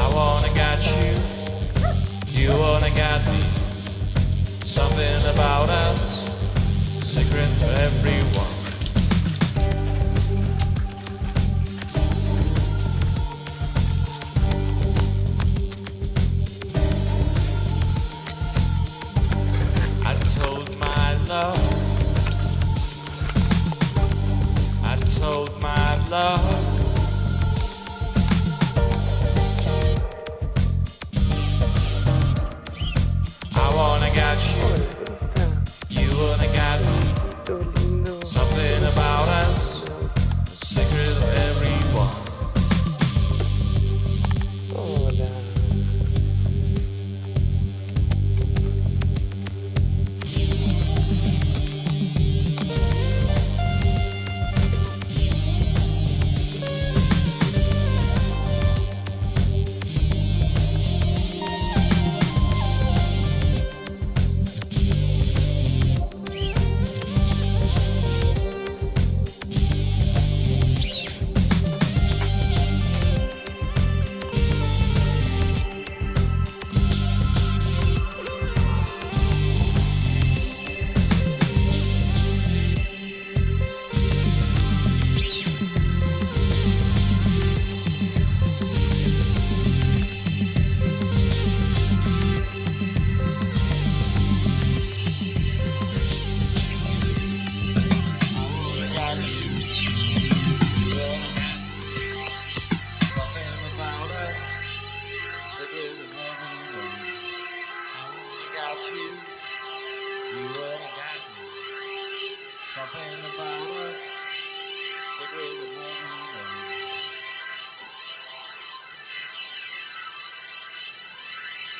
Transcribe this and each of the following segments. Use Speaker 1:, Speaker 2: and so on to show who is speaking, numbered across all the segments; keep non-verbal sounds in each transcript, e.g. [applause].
Speaker 1: I wanna get you, you wanna get me. Something about us, secret for everyone. I told my love. I told my love.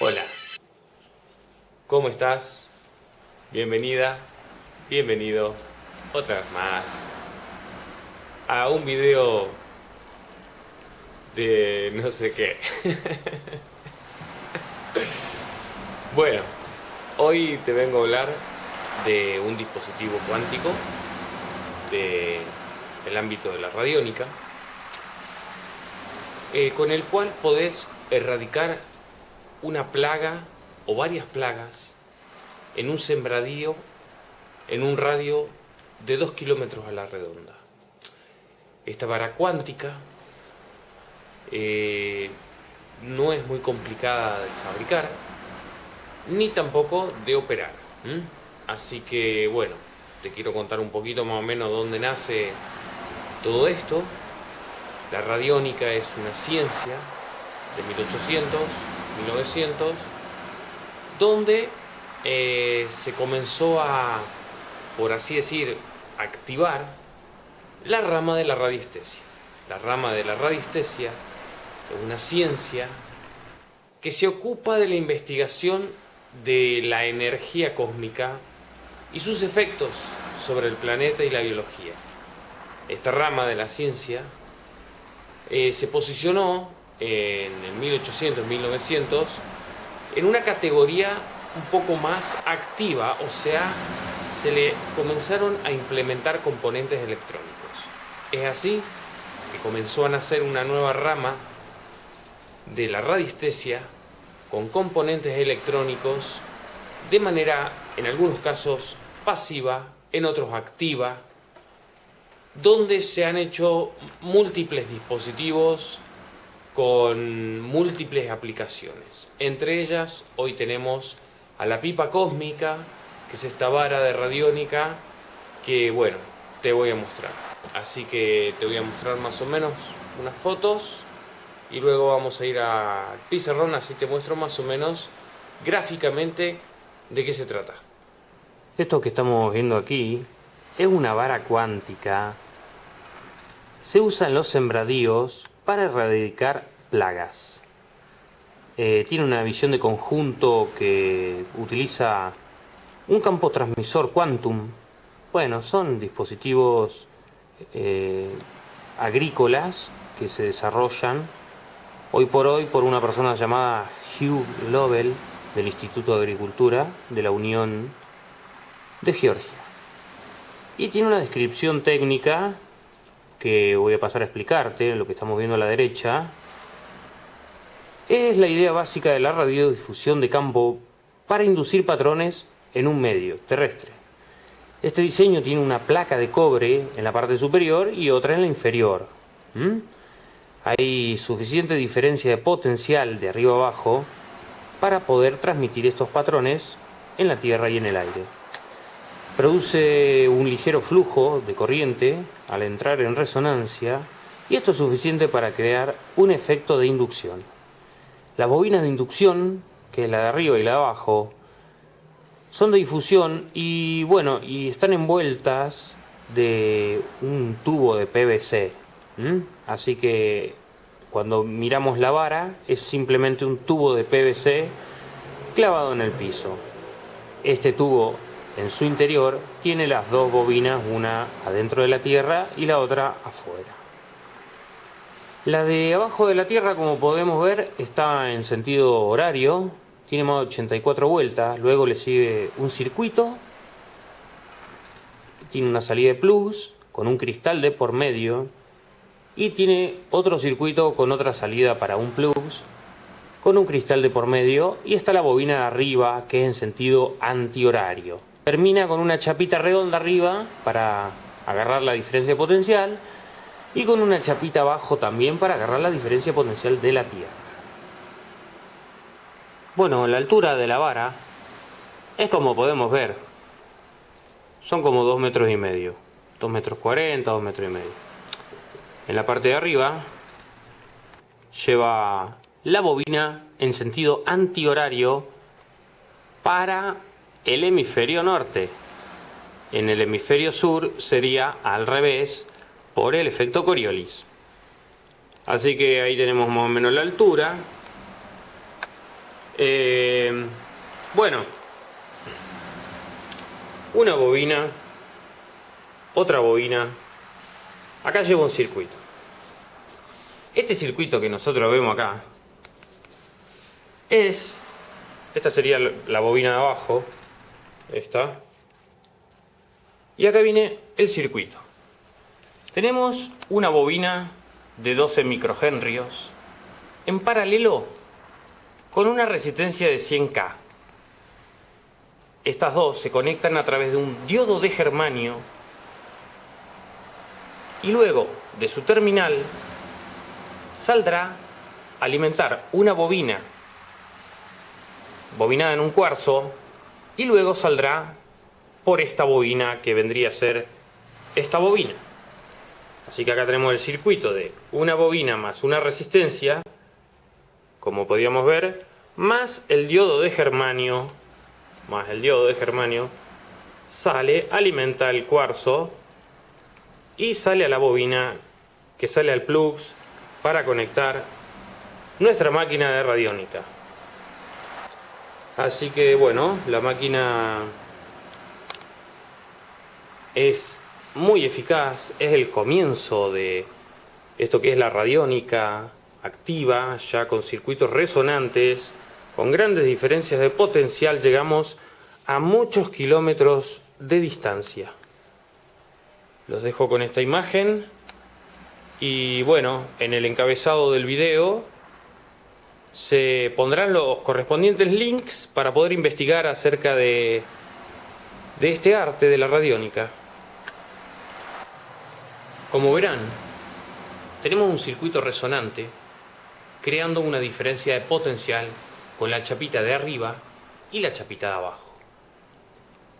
Speaker 2: Hola,
Speaker 3: ¿cómo estás? Bienvenida, bienvenido otra vez más a un video de no sé qué. [laughs] bueno, hoy te vengo a hablar de un dispositivo cuántico del ámbito de la radiónica eh, con el cual podés erradicar una plaga o varias plagas en un sembradío en un radio de 2 kilómetros a la redonda. Esta vara cuántica eh, no es muy complicada de fabricar ni tampoco de operar. Así que bueno, te quiero contar un poquito más o menos dónde nace todo esto. La radiónica es una ciencia de 1800, 1900, donde eh, se comenzó a, por así decir, activar la rama de la radiestesia. La rama de la radiestesia es una ciencia que se ocupa de la investigación de la energía cósmica y sus efectos sobre el planeta y la biología. Esta rama de la ciencia eh, se posicionó en el 1800-1900 en una categoría un poco más activa, o sea, se le comenzaron a implementar componentes electrónicos. Es así que comenzó a nacer una nueva rama de la radiestesia con componentes electrónicos de manera, en algunos casos, pasiva, en otros activa, donde se han hecho múltiples dispositivos con múltiples aplicaciones. Entre ellas, hoy tenemos a la pipa cósmica, que es esta vara de radiónica que, bueno, te voy a mostrar. Así que te voy a mostrar más o menos unas fotos y luego vamos a ir al pizarrón, así te muestro más o menos gráficamente de qué se trata.
Speaker 2: Esto que estamos viendo aquí es una vara cuántica. Se usa en los sembradíos para erradicar plagas. Eh, tiene una visión de conjunto que utiliza un campo transmisor quantum. Bueno, son dispositivos eh, agrícolas que se desarrollan hoy por hoy por una persona llamada Hugh Lovell
Speaker 3: del Instituto de Agricultura de la Unión de Georgia. Y tiene una descripción técnica que voy a pasar a explicarte, lo que estamos viendo a la derecha. Es la idea básica de la radiodifusión de campo para inducir patrones en un medio terrestre. Este diseño tiene una placa de cobre en la parte superior y otra en la inferior. Hay suficiente diferencia de potencial de arriba abajo para poder transmitir estos patrones en la tierra y en el aire. Produce un ligero flujo de corriente al entrar en resonancia y esto es suficiente para crear un efecto de inducción. Las bobinas de inducción, que es la de arriba y la de abajo, son de difusión y bueno, y están envueltas de un tubo de PVC. Así que cuando miramos la vara es simplemente un tubo de PVC clavado en el piso. Este tubo en su interior tiene las dos bobinas, una adentro de la tierra y la otra afuera. La de abajo de la tierra, como podemos ver, está en sentido horario, tiene más de 84 vueltas, luego le sigue un circuito, tiene una salida de plus con un cristal de por medio y tiene otro circuito con otra salida para un plus con un cristal de por medio y está la bobina de arriba que es en sentido antihorario. Termina con una chapita redonda arriba para agarrar la diferencia potencial y con una chapita abajo también para agarrar la diferencia potencial de la Tierra. Bueno, la altura de la vara es como podemos ver, son como 2 metros y medio, 2 metros 40, 2 metros y medio. En la parte de arriba lleva la bobina en sentido antihorario para el hemisferio norte. En el hemisferio sur sería al revés por el efecto Coriolis. Así que ahí tenemos más o menos la altura. Eh, bueno, una bobina, otra bobina. Acá llevo un circuito. Este circuito que nosotros vemos acá es, esta sería la bobina de abajo, esta, y acá viene el circuito. Tenemos una bobina de 12 microhenrios en paralelo con una resistencia de 100K. Estas dos se conectan a través de un diodo de germanio y luego de su terminal saldrá a alimentar una bobina bobinada en un cuarzo y luego saldrá por esta bobina que vendría a ser esta bobina. Así que acá tenemos el circuito de una bobina más una resistencia, como podíamos ver, más el diodo de germanio, más el diodo de germanio, sale, alimenta el cuarzo y sale a la bobina que sale al plux para conectar nuestra máquina de radiónica. Así que bueno, la máquina es muy eficaz, es el comienzo de esto que es la radiónica activa, ya con circuitos resonantes, con grandes diferencias de potencial, llegamos a muchos kilómetros de distancia. Los dejo con esta imagen y bueno, en el encabezado del video se pondrán los correspondientes links para poder investigar acerca de, de este arte de la radiónica. Como verán, tenemos un circuito resonante creando una diferencia de potencial con la chapita de arriba y la chapita de abajo.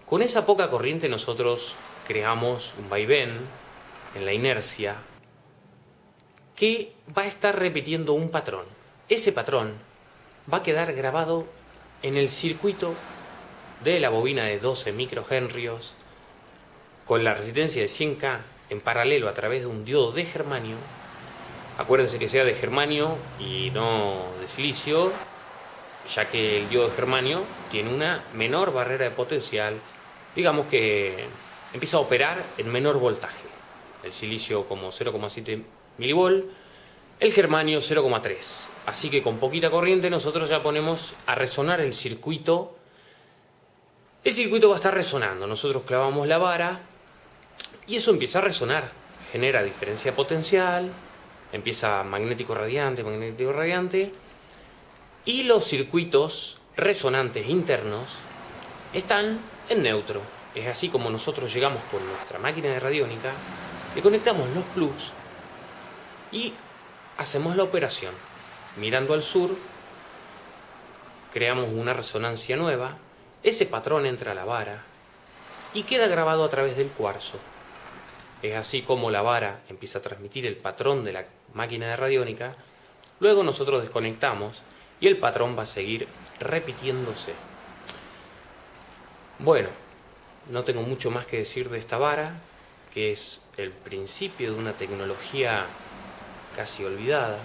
Speaker 3: Con esa poca corriente nosotros creamos un vaivén en la inercia que va a estar repitiendo un patrón. Ese patrón va a quedar grabado en el circuito de la bobina de 12 microhenrios con la resistencia de 100K en paralelo a través de un diodo de germanio. Acuérdense que sea de germanio y no de silicio, ya que el diodo de germanio tiene una menor barrera de potencial, digamos que empieza a operar en menor voltaje. El silicio como 0,7 milivol el germanio 0,3. Así que con poquita corriente nosotros ya ponemos a resonar el circuito. El circuito va a estar resonando. Nosotros clavamos la vara y eso empieza a resonar. Genera diferencia potencial, empieza magnético radiante, magnético radiante. Y los circuitos resonantes internos están en neutro. Es así como nosotros llegamos con nuestra máquina de radiónica, le conectamos los plugs y hacemos la operación. Mirando al sur, creamos una resonancia nueva, ese patrón entra a la vara y queda grabado a través del cuarzo. Es así como la vara empieza a transmitir el patrón de la máquina de radiónica, luego nosotros desconectamos y el patrón va a seguir repitiéndose. Bueno, no tengo mucho más que decir de esta vara, que es el principio de una tecnología casi olvidada,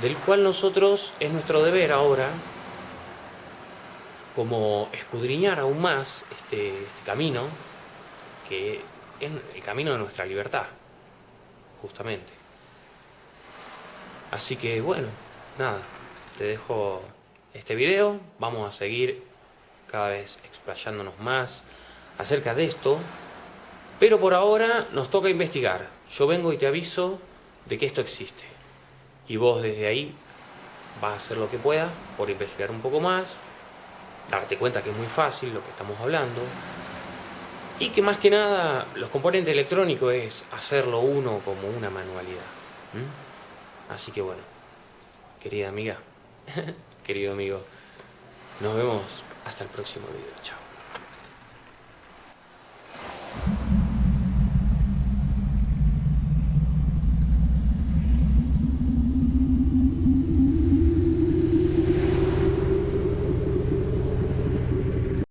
Speaker 3: del cual nosotros es nuestro deber ahora como escudriñar aún más este, este camino, que es el camino de nuestra libertad, justamente. Así que bueno, nada, te dejo este video, vamos a seguir cada vez explayándonos más acerca de esto, pero por ahora nos toca investigar. Yo vengo y te aviso de que esto existe. Y vos desde ahí vas a hacer lo que puedas por investigar un poco más, darte cuenta que es muy fácil lo que estamos hablando, y que más que nada los componentes electrónicos es hacerlo uno como una manualidad. Así que bueno, querida amiga, [laughs] querido amigo, nos vemos hasta el próximo video. Chao.